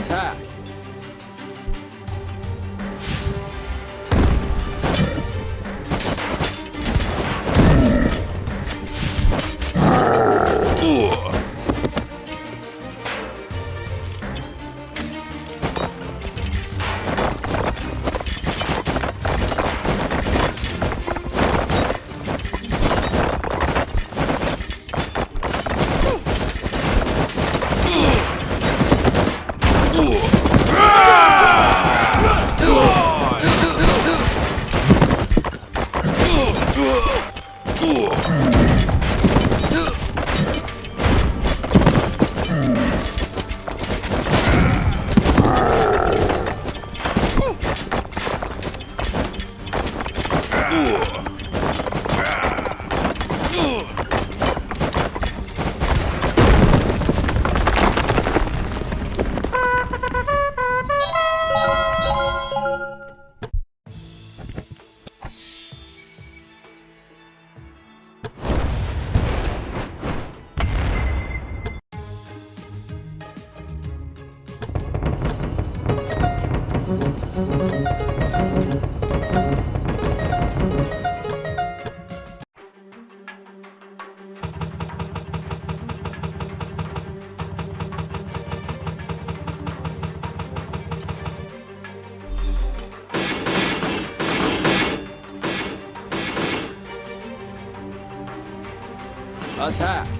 Attack! Attack!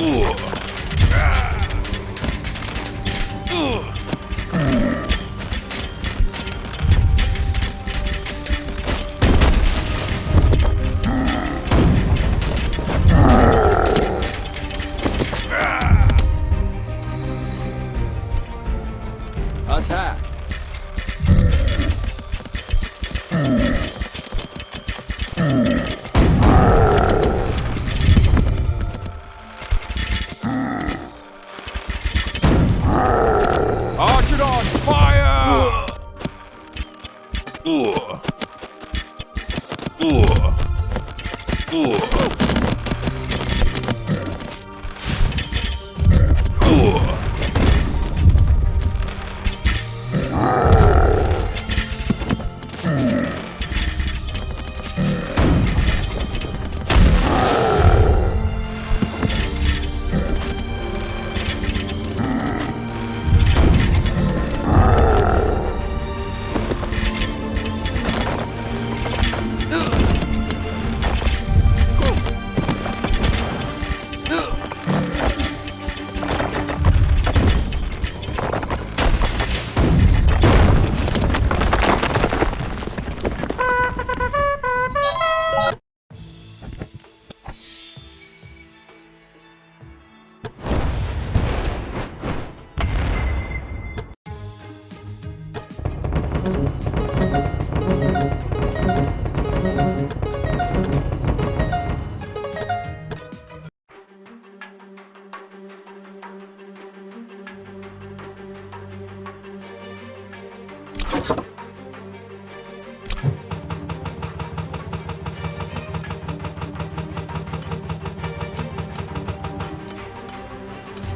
isso! Uh. Uh. Uh.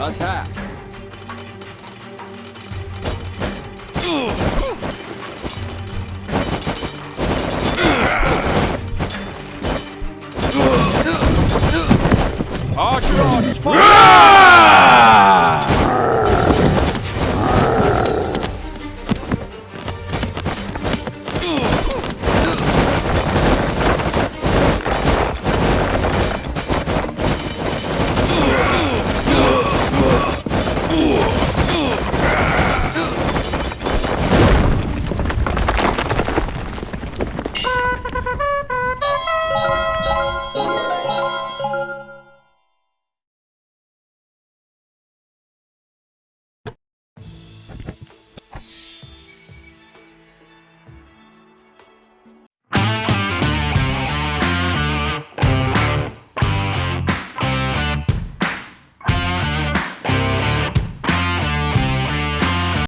Attack! Uh.